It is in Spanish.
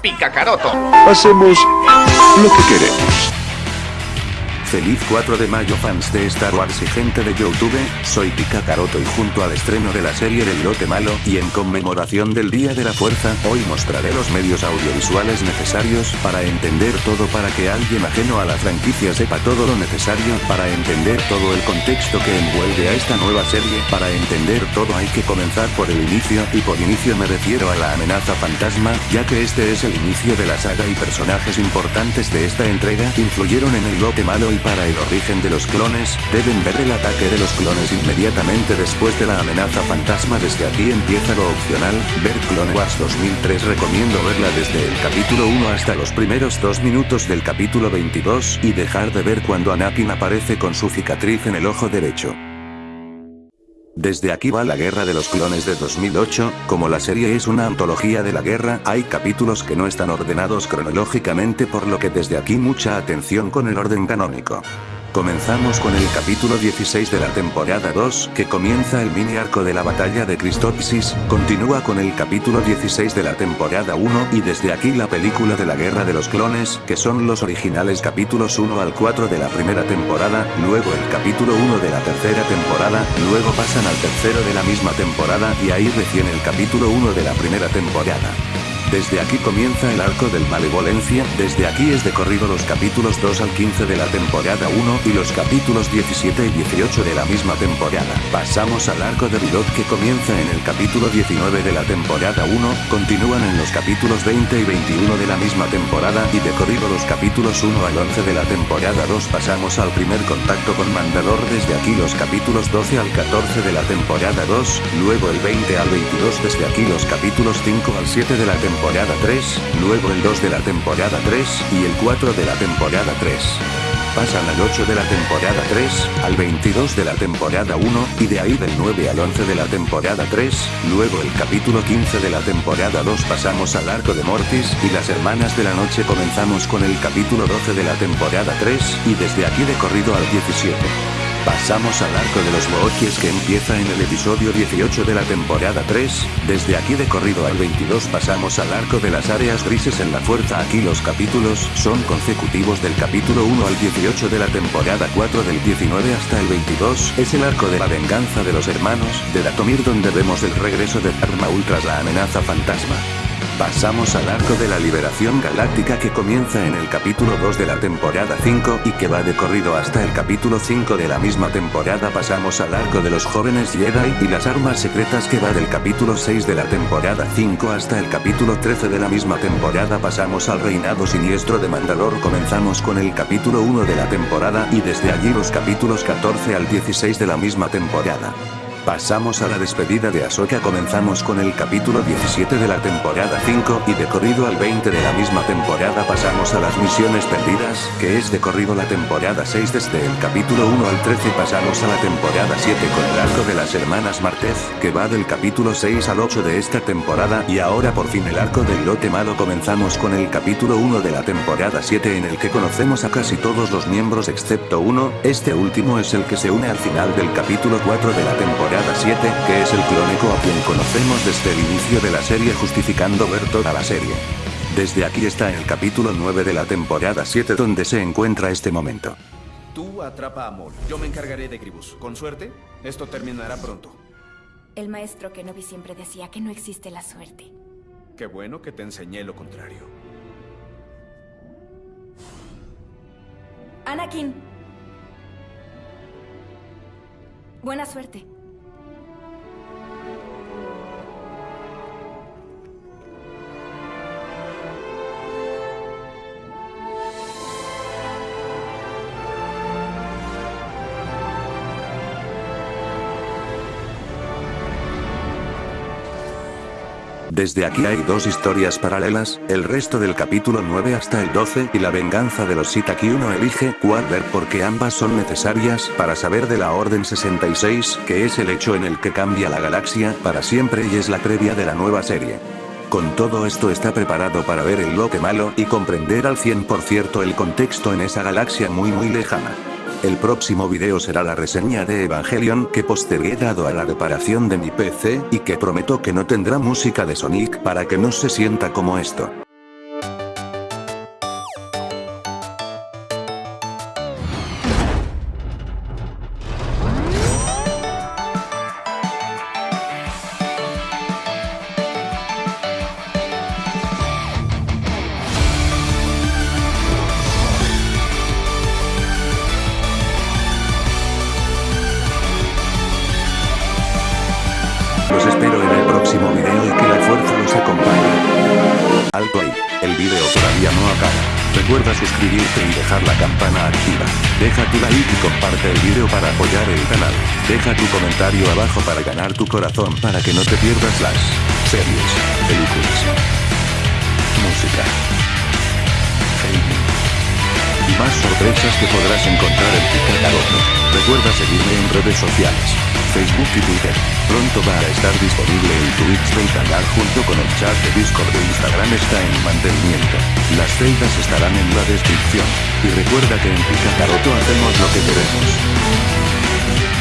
Picacaroto. Hacemos lo que queremos. Feliz 4 de mayo fans de Star Wars y gente de Youtube, soy Pika Caroto y junto al estreno de la serie del lote malo y en conmemoración del Día de la Fuerza, hoy mostraré los medios audiovisuales necesarios para entender todo para que alguien ajeno a la franquicia sepa todo lo necesario para entender todo el contexto que envuelve a esta nueva serie, para entender todo hay que comenzar por el inicio y por inicio me refiero a la amenaza fantasma, ya que este es el inicio de la saga y personajes importantes de esta entrega influyeron en el lote malo y para el origen de los clones, deben ver el ataque de los clones inmediatamente después de la amenaza fantasma desde aquí empieza lo opcional, ver Clone Wars 2003 recomiendo verla desde el capítulo 1 hasta los primeros 2 minutos del capítulo 22 y dejar de ver cuando Anakin aparece con su cicatriz en el ojo derecho. Desde aquí va la guerra de los clones de 2008, como la serie es una antología de la guerra, hay capítulos que no están ordenados cronológicamente por lo que desde aquí mucha atención con el orden canónico. Comenzamos con el capítulo 16 de la temporada 2, que comienza el mini arco de la batalla de Cristopsis, continúa con el capítulo 16 de la temporada 1 y desde aquí la película de la guerra de los clones, que son los originales capítulos 1 al 4 de la primera temporada, luego el capítulo 1 de la tercera temporada, luego pasan al tercero de la misma temporada y ahí recién el capítulo 1 de la primera temporada. Desde aquí comienza el arco del Malevolencia, desde aquí es de corrido los capítulos 2 al 15 de la temporada 1 y los capítulos 17 y 18 de la misma temporada. Pasamos al arco de Vilot que comienza en el capítulo 19 de la temporada 1, continúan en los capítulos 20 y 21 de la misma temporada y de corrido los capítulos 1 al 11 de la temporada 2 pasamos al primer contacto con Mandador. Desde aquí los capítulos 12 al 14 de la temporada 2, luego el 20 al 22 desde aquí los capítulos 5 al 7 de la temporada temporada 3, luego el 2 de la temporada 3, y el 4 de la temporada 3. Pasan al 8 de la temporada 3, al 22 de la temporada 1, y de ahí del 9 al 11 de la temporada 3, luego el capítulo 15 de la temporada 2 pasamos al arco de Mortis, y las hermanas de la noche comenzamos con el capítulo 12 de la temporada 3, y desde aquí de corrido al 17. Pasamos al arco de los Wookiees que empieza en el episodio 18 de la temporada 3, desde aquí de corrido al 22 pasamos al arco de las áreas grises en la fuerza. Aquí los capítulos son consecutivos del capítulo 1 al 18 de la temporada 4 del 19 hasta el 22, es el arco de la venganza de los hermanos, de Datomir donde vemos el regreso de Dharma Ultras la amenaza fantasma. Pasamos al arco de la liberación galáctica que comienza en el capítulo 2 de la temporada 5 y que va de corrido hasta el capítulo 5 de la misma temporada. Pasamos al arco de los jóvenes Jedi y las armas secretas que va del capítulo 6 de la temporada 5 hasta el capítulo 13 de la misma temporada. Pasamos al reinado siniestro de Mandalor comenzamos con el capítulo 1 de la temporada y desde allí los capítulos 14 al 16 de la misma temporada. Pasamos a la despedida de Ahsoka comenzamos con el capítulo 17 de la temporada 5 y de corrido al 20 de la misma temporada pasamos a las misiones perdidas, que es de corrido la temporada 6 desde el capítulo 1 al 13 pasamos a la temporada 7 con el arco de las hermanas Martez, que va del capítulo 6 al 8 de esta temporada y ahora por fin el arco del lote malo comenzamos con el capítulo 1 de la temporada 7 en el que conocemos a casi todos los miembros excepto uno, este último es el que se une al final del capítulo 4 de la temporada 7, que es el clónico a quien conocemos desde el inicio de la serie justificando ver toda la serie. Desde aquí está el capítulo 9 de la temporada 7 donde se encuentra este momento. Tú atrapa a Maul. Yo me encargaré de Gribus. Con suerte, esto terminará pronto. El maestro Kenobi siempre decía que no existe la suerte. Qué bueno que te enseñé lo contrario. Anakin. Buena suerte. Desde aquí hay dos historias paralelas, el resto del capítulo 9 hasta el 12 y la venganza de los Sith aquí uno elige cuál porque ambas son necesarias para saber de la Orden 66, que es el hecho en el que cambia la galaxia para siempre y es la previa de la nueva serie. Con todo esto está preparado para ver el lote malo y comprender al 100% el contexto en esa galaxia muy muy lejana. El próximo video será la reseña de Evangelion que postergué dado a la reparación de mi PC, y que prometo que no tendrá música de Sonic para que no se sienta como esto. los espero en el próximo video y que la fuerza los acompañe. Alto ahí, el video todavía no acaba. Recuerda suscribirte y dejar la campana activa. Deja tu like y comparte el video para apoyar el canal. Deja tu comentario abajo para ganar tu corazón para que no te pierdas las series, películas, música más sorpresas que podrás encontrar en Picacaroto. Recuerda seguirme en redes sociales, Facebook y Twitter. Pronto va a estar disponible el Twitch del canal junto con el chat de Discord de Instagram está en mantenimiento. Las celdas estarán en la descripción. Y recuerda que en Picacaroto hacemos lo que queremos.